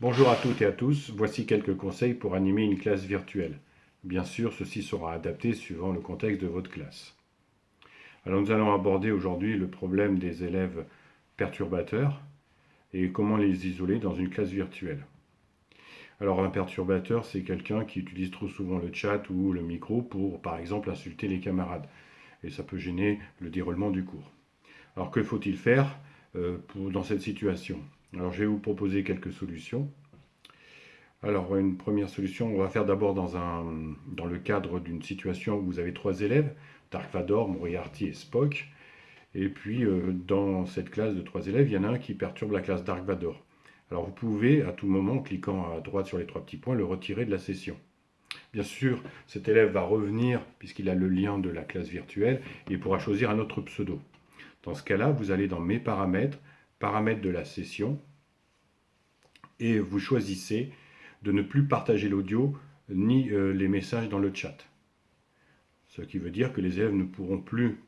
Bonjour à toutes et à tous, voici quelques conseils pour animer une classe virtuelle. Bien sûr, ceci sera adapté suivant le contexte de votre classe. Alors nous allons aborder aujourd'hui le problème des élèves perturbateurs et comment les isoler dans une classe virtuelle. Alors un perturbateur, c'est quelqu'un qui utilise trop souvent le chat ou le micro pour, par exemple, insulter les camarades. Et ça peut gêner le déroulement du cours. Alors que faut-il faire euh, dans cette situation? Alors je vais vous proposer quelques solutions. Alors une première solution, on va faire d'abord dans, dans le cadre d'une situation où vous avez trois élèves, Dark Vador, Moriarty et Spock. Et puis euh, dans cette classe de trois élèves, il y en a un qui perturbe la classe Dark Vador. Alors vous pouvez à tout moment, en cliquant à droite sur les trois petits points, le retirer de la session. Bien sûr, cet élève va revenir puisqu'il a le lien de la classe virtuelle et pourra choisir un autre pseudo. Dans ce cas-là, vous allez dans Mes paramètres, paramètres de la session, et vous choisissez de ne plus partager l'audio ni euh, les messages dans le chat. Ce qui veut dire que les élèves ne pourront plus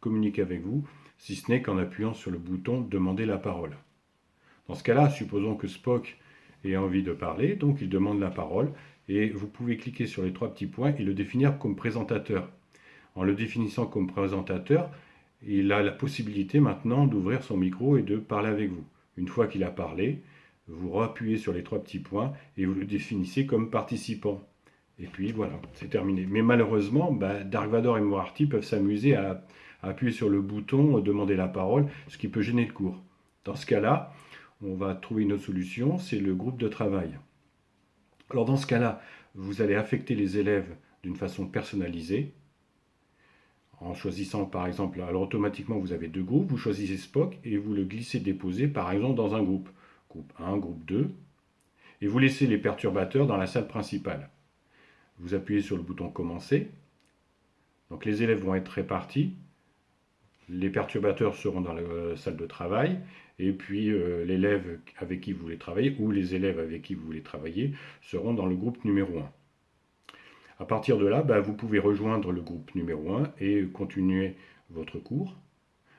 communiquer avec vous, si ce n'est qu'en appuyant sur le bouton « Demander la parole ». Dans ce cas-là, supposons que Spock ait envie de parler, donc il demande la parole, et vous pouvez cliquer sur les trois petits points et le définir comme présentateur. En le définissant comme présentateur, il a la possibilité maintenant d'ouvrir son micro et de parler avec vous. Une fois qu'il a parlé, vous rappuyez sur les trois petits points et vous le définissez comme participant. Et puis voilà, c'est terminé. Mais malheureusement, bah, Dark Vador et Moarty peuvent s'amuser à, appuyer sur le bouton, demander la parole, ce qui peut gêner le cours. Dans ce cas-là, on va trouver une autre solution, c'est le groupe de travail. Alors dans ce cas-là, vous allez affecter les élèves d'une façon personnalisée, en choisissant par exemple, alors automatiquement vous avez deux groupes, vous choisissez Spock et vous le glissez déposer par exemple dans un groupe groupe 1, groupe 2, et vous laissez les perturbateurs dans la salle principale. Vous appuyez sur le bouton Commencer, donc les élèves vont être répartis, les perturbateurs seront dans la salle de travail, et puis euh, l'élève avec qui vous voulez travailler, ou les élèves avec qui vous voulez travailler, seront dans le groupe numéro 1. À partir de là, bah, vous pouvez rejoindre le groupe numéro 1 et continuer votre cours.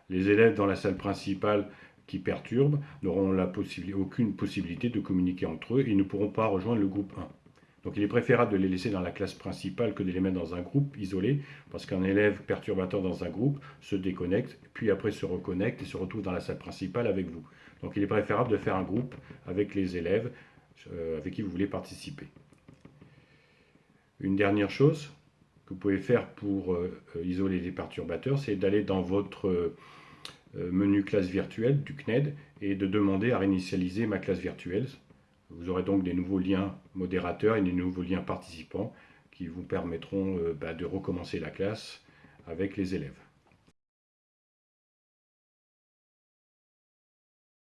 Les élèves dans la salle principale qui perturbent n'auront aucune possibilité de communiquer entre eux et ne pourront pas rejoindre le groupe 1. Donc il est préférable de les laisser dans la classe principale que de les mettre dans un groupe isolé, parce qu'un élève perturbateur dans un groupe se déconnecte, puis après se reconnecte et se retrouve dans la salle principale avec vous. Donc il est préférable de faire un groupe avec les élèves euh, avec qui vous voulez participer. Une dernière chose que vous pouvez faire pour euh, isoler les perturbateurs, c'est d'aller dans votre euh, menu classe virtuelle du CNED et de demander à réinitialiser ma classe virtuelle. Vous aurez donc des nouveaux liens modérateurs et des nouveaux liens participants qui vous permettront euh, bah, de recommencer la classe avec les élèves.